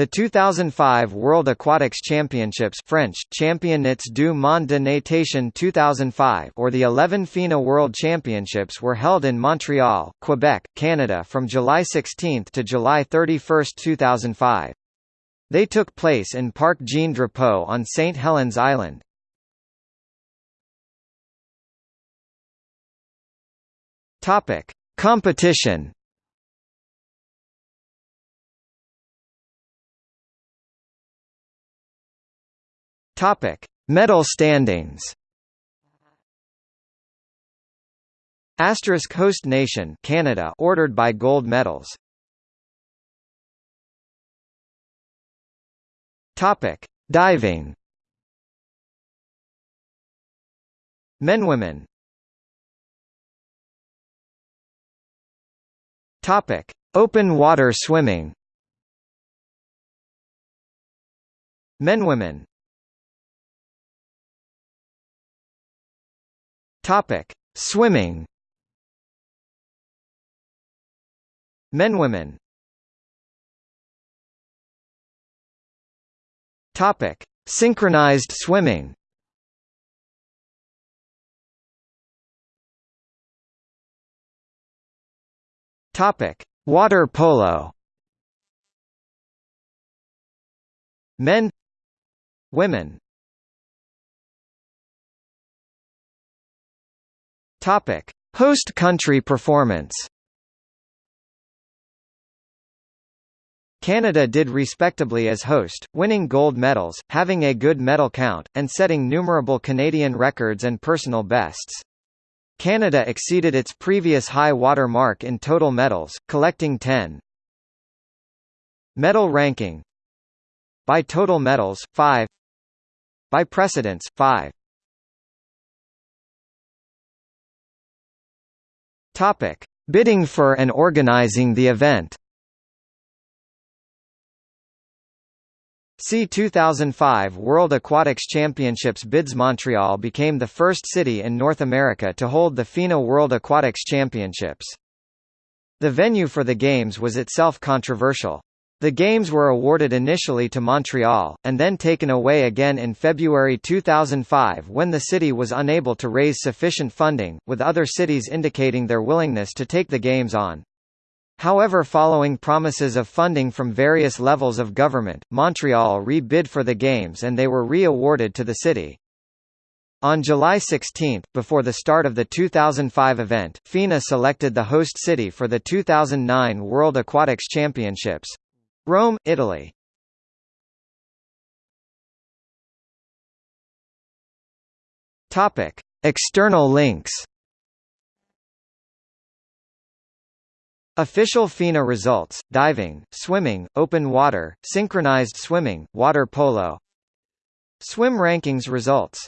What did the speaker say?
The 2005 World Aquatics Championships French, Championnats du monde de natation 2005 or the 11 FINA World Championships were held in Montreal, Quebec, Canada from July 16 to July 31, 2005. They took place in Parc Jean Drapeau on St. Helens Island. Topic: Competition. Topic: Medal standings. Asterisk host nation Canada ordered by gold medals. Topic: Diving. Men women. Topic: Open water swimming. Men women. Topic: Swimming. Men women. Topic: Synchronized swimming. Topic: Water polo. Men Women Topic: Host country performance. Canada did respectably as host, winning gold medals, having a good medal count, and setting numerable Canadian records and personal bests. Canada exceeded its previous high water mark in total medals, collecting 10. Medal ranking By total medals, 5 By precedence, 5 Topic: Bidding for and organizing the event. See 2005 World Aquatics Championships bids Montreal became the first city in North America to hold the FINA World Aquatics Championships. The venue for the Games was itself controversial. The Games were awarded initially to Montreal, and then taken away again in February 2005 when the city was unable to raise sufficient funding, with other cities indicating their willingness to take the Games on. However following promises of funding from various levels of government, Montreal re-bid for the Games and they were re-awarded to the city. On July 16, before the start of the 2005 event, FINA selected the host city for the 2009 World Aquatics Championships. Rome, Italy Topic: External links. Official FINA results: diving, swimming, open water, synchronized swimming, water polo. Swim rankings results